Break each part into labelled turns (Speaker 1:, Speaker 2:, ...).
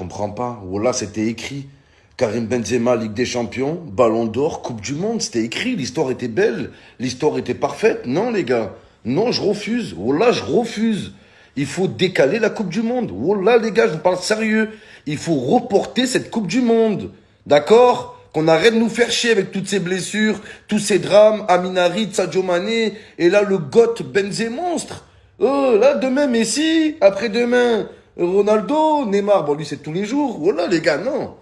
Speaker 1: comprends pas. Voilà, c'était écrit. Karim Benzema, Ligue des Champions, Ballon d'Or, Coupe du Monde, c'était écrit. L'histoire était belle. L'histoire était parfaite. Non, les gars. Non, je refuse. Voilà, je refuse. Il faut décaler la Coupe du Monde. Voilà, les gars, je vous parle sérieux. Il faut reporter cette Coupe du Monde. D'accord? Qu'on arrête de nous faire chier avec toutes ces blessures, tous ces drames, Aminari, Sadio Mané, et là le goth Benzé monstre. Oh, là demain Messi, après-demain Ronaldo, Neymar, bon lui c'est tous les jours. Voilà les gars, non.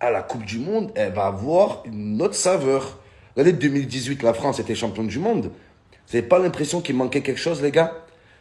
Speaker 1: À la Coupe du Monde, elle va avoir une autre saveur. L'année 2018, la France était championne du monde. Vous n'avez pas l'impression qu'il manquait quelque chose les gars?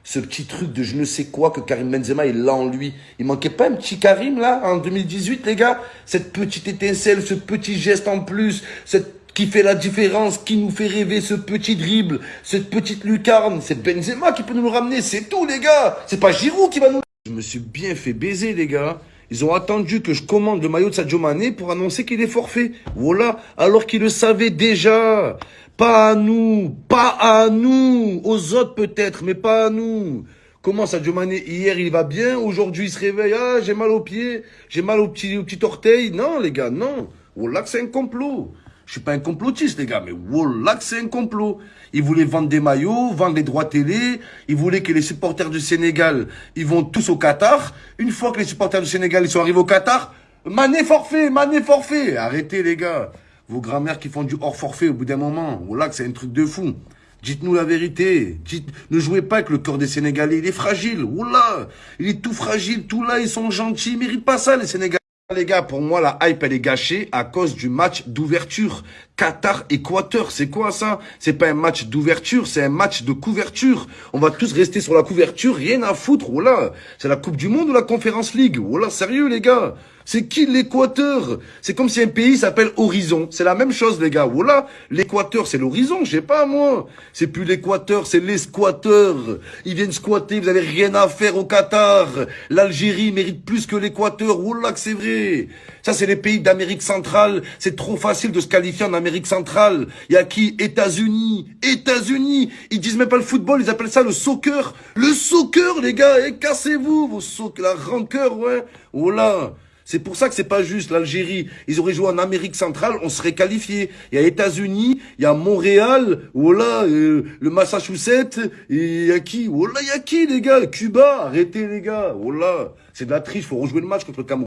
Speaker 1: Ce petit truc de je ne sais quoi que Karim Benzema il l'a en lui. Il manquait pas un petit Karim là en 2018 les gars? Cette petite étincelle, ce petit geste en plus, cette qui fait la différence, qui nous fait rêver, ce petit dribble, cette petite lucarne, c'est Benzema qui peut nous le ramener, c'est tout les gars C'est pas Giroud qui va nous... Je me suis bien fait baiser les gars ils ont attendu que je commande le maillot de Sadio Mané pour annoncer qu'il est forfait. Voilà, alors qu'ils le savaient déjà. Pas à nous, pas à nous, aux autres peut-être, mais pas à nous. Comment Sadio Mané, hier il va bien, aujourd'hui il se réveille, ah j'ai mal au pied, j'ai mal au petit, au petit orteil. Non les gars, non. Voilà que c'est un complot. Je suis pas un complotiste, les gars, mais voilà que c'est un complot. Ils voulaient vendre des maillots, vendre les droits télé. Ils voulaient que les supporters du Sénégal, ils vont tous au Qatar. Une fois que les supporters du Sénégal, ils sont arrivés au Qatar, Mané forfait, Mané forfait. Arrêtez, les gars. Vos grand-mères qui font du hors forfait au bout d'un moment. Voilà que c'est un truc de fou. Dites-nous la vérité. Dites, ne jouez pas avec le corps des Sénégalais. Il est fragile. Oula, il est tout fragile, tout là. Ils sont gentils. Ils méritent pas ça, les Sénégalais. Les gars, pour moi, la hype, elle est gâchée à cause du match d'ouverture. Qatar-Équateur, c'est quoi ça? C'est pas un match d'ouverture, c'est un match de couverture. On va tous rester sur la couverture, rien à foutre. Voilà, c'est la Coupe du Monde ou la Conférence League? Voilà, sérieux les gars? C'est qui l'Équateur? C'est comme si un pays s'appelle Horizon. C'est la même chose, les gars. Voilà, l'Équateur, c'est l'horizon, je sais pas, moi. C'est plus l'Équateur, c'est l'esquateur. Ils viennent squatter, vous avez rien à faire au Qatar. L'Algérie mérite plus que l'Équateur. Voilà que c'est vrai. Ça, c'est les pays d'Amérique centrale. C'est trop facile de se qualifier en Amérique centrale. Il y a qui? États-Unis. États-Unis. Ils disent même pas le football, ils appellent ça le soccer. Le soccer, les gars. Et cassez-vous, vos soccer, la rancœur, ouais. Voilà. C'est pour ça que c'est pas juste l'Algérie. Ils auraient joué en Amérique centrale, on serait qualifié. Il y a États-Unis, il y a Montréal, voilà, euh, le Massachusetts, et il y a qui? Voilà, il y a qui les gars? Cuba, arrêtez les gars. Voilà, c'est de la triche, faut rejouer le match contre le Cameroun.